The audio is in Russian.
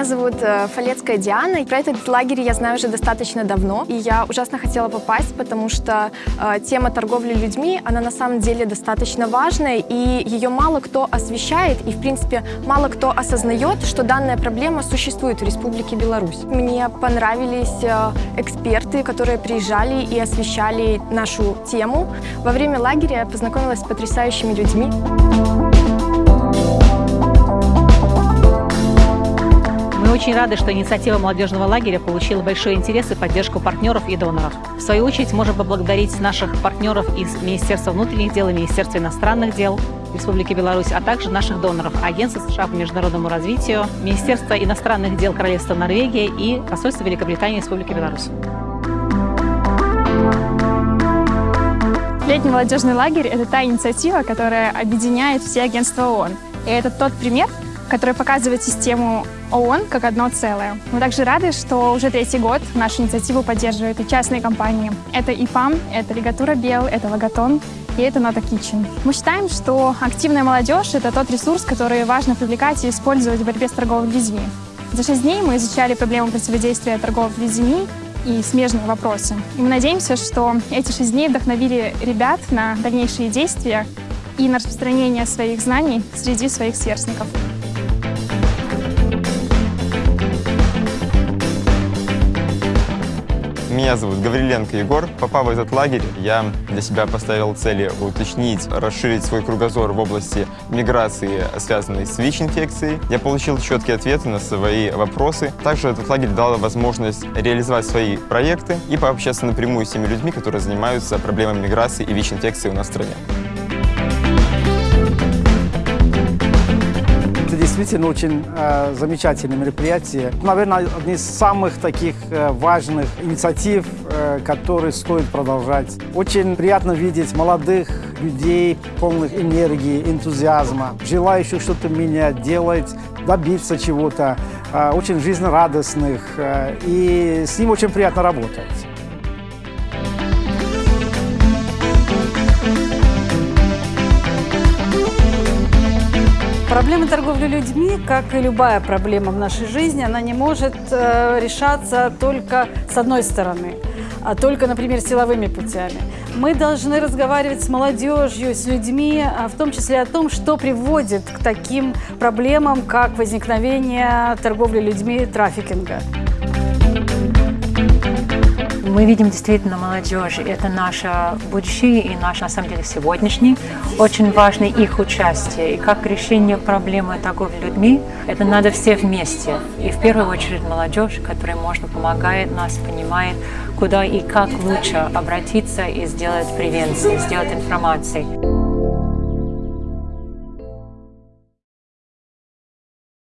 Меня зовут э, Фалецкая Диана. Про этот лагерь я знаю уже достаточно давно, и я ужасно хотела попасть, потому что э, тема торговли людьми, она на самом деле достаточно важная, и ее мало кто освещает, и, в принципе, мало кто осознает, что данная проблема существует в Республике Беларусь. Мне понравились э, эксперты, которые приезжали и освещали нашу тему. Во время лагеря я познакомилась с потрясающими людьми. Мы очень рады, что инициатива молодежного лагеря получила большой интерес и поддержку партнеров и доноров. В свою очередь, можем поблагодарить наших партнеров из Министерства внутренних дел и Министерства иностранных дел Республики Беларусь, а также наших доноров Агентства США по международному развитию, Министерства иностранных дел Королевства Норвегии и Посольства Великобритании Республики Беларусь. Летний молодежный лагерь – это та инициатива, которая объединяет все агентства ООН. И это тот пример, который показывает систему ООН как одно целое. Мы также рады, что уже третий год нашу инициативу поддерживают и частные компании. Это ИПАМ, это Лигатура Бел, это Логотон и это Нота Kitchen. Мы считаем, что активная молодежь – это тот ресурс, который важно привлекать и использовать в борьбе с торговлей людьми. За шесть дней мы изучали проблему противодействия торговли людьми и смежные вопросы. И мы надеемся, что эти шесть дней вдохновили ребят на дальнейшие действия и на распространение своих знаний среди своих сверстников. Меня зовут Гавриленко Егор. Попав в этот лагерь, я для себя поставил цели уточнить, расширить свой кругозор в области миграции, связанной с ВИЧ-инфекцией. Я получил четкие ответы на свои вопросы. Также этот лагерь дал возможность реализовать свои проекты и пообщаться напрямую с теми людьми, которые занимаются проблемами миграции и ВИЧ-инфекции у нас в стране. Действительно очень э, замечательное мероприятие. Наверное, одни из самых таких э, важных инициатив, э, которые стоит продолжать. Очень приятно видеть молодых людей, полных энергии, энтузиазма, желающих что-то менять, делать, добиться чего-то, э, очень жизнерадостных. Э, и с ним очень приятно работать. Проблема торговли людьми, как и любая проблема в нашей жизни, она не может э, решаться только с одной стороны, а только, например, силовыми путями. Мы должны разговаривать с молодежью, с людьми, а в том числе о том, что приводит к таким проблемам, как возникновение торговли людьми, трафикинга. Мы видим действительно молодежь, это наше будущее и наш, на самом деле, сегодняшний. Очень важно их участие. И как решение проблемы торговли людьми, это надо все вместе. И в первую очередь молодежь, которая можно помогает нас, понимает, куда и как лучше обратиться и сделать превенцию, сделать информацией.